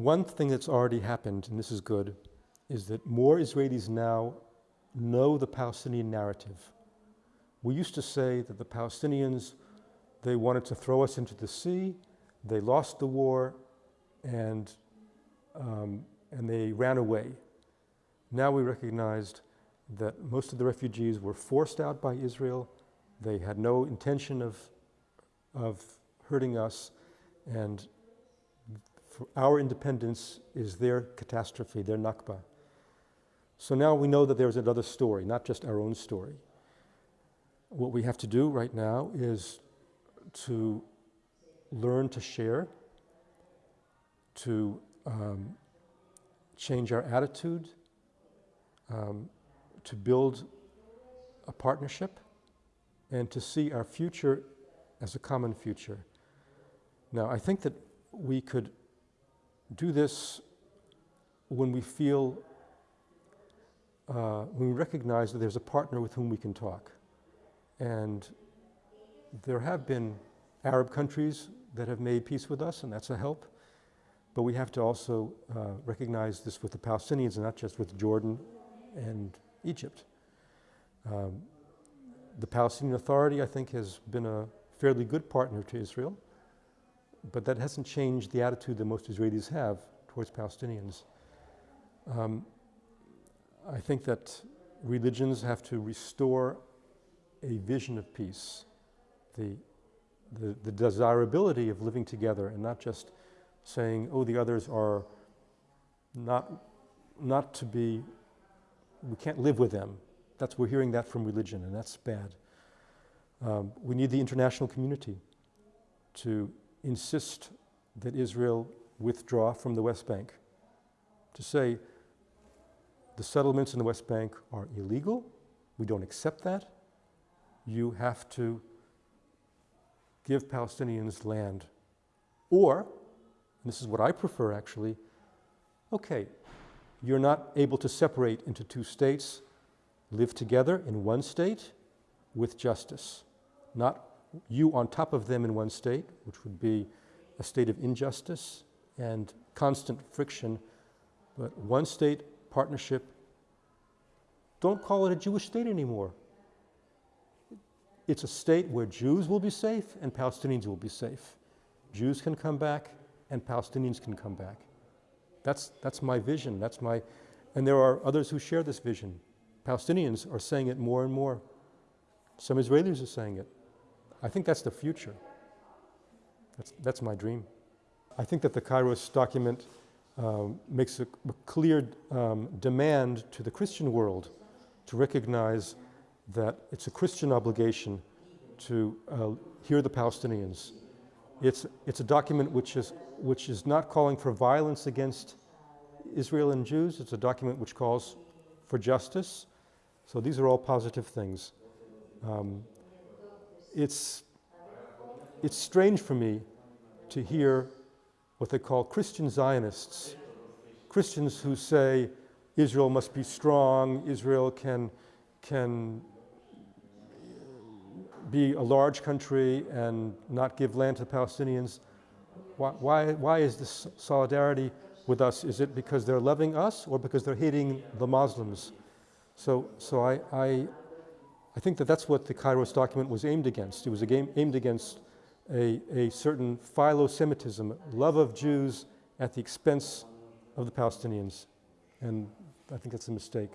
one thing that's already happened, and this is good, is that more Israelis now know the Palestinian narrative. We used to say that the Palestinians, they wanted to throw us into the sea, they lost the war, and, um, and they ran away. Now we recognized that most of the refugees were forced out by Israel. They had no intention of, of hurting us, and our independence is their catastrophe, their Nakba. So now we know that there's another story, not just our own story. What we have to do right now is to learn to share, to um, change our attitude, um, to build a partnership, and to see our future as a common future. Now, I think that we could do this when we feel, uh, when we recognize that there's a partner with whom we can talk. And there have been Arab countries that have made peace with us, and that's a help. But we have to also uh, recognize this with the Palestinians and not just with Jordan and Egypt. Um, the Palestinian Authority, I think, has been a fairly good partner to Israel but that hasn't changed the attitude that most Israelis have towards Palestinians. Um, I think that religions have to restore a vision of peace, the, the, the, desirability of living together and not just saying, oh, the others are not, not to be, we can't live with them. That's, we're hearing that from religion and that's bad. Um, we need the international community to insist that Israel withdraw from the West Bank, to say the settlements in the West Bank are illegal, we don't accept that, you have to give Palestinians land. Or, this is what I prefer actually, okay, you're not able to separate into two states, live together in one state with justice, not you on top of them in one state, which would be a state of injustice and constant friction, but one state partnership. Don't call it a Jewish state anymore. It's a state where Jews will be safe and Palestinians will be safe. Jews can come back and Palestinians can come back. That's, that's my vision. That's my, and there are others who share this vision. Palestinians are saying it more and more. Some Israelis are saying it. I think that's the future. That's, that's my dream. I think that the Kairos document um, makes a, a clear um, demand to the Christian world to recognize that it's a Christian obligation to uh, hear the Palestinians. It's, it's a document which is, which is not calling for violence against Israel and Jews. It's a document which calls for justice. So these are all positive things. Um, it's, it's strange for me to hear what they call Christian Zionists, Christians who say Israel must be strong, Israel can, can be a large country and not give land to Palestinians. Why, why, why is this solidarity with us? Is it because they're loving us or because they're hating the Muslims? So, so I, I, I think that that's what the Kairos document was aimed against. It was aimed against a, a certain philo-Semitism, love of Jews at the expense of the Palestinians. And I think that's a mistake.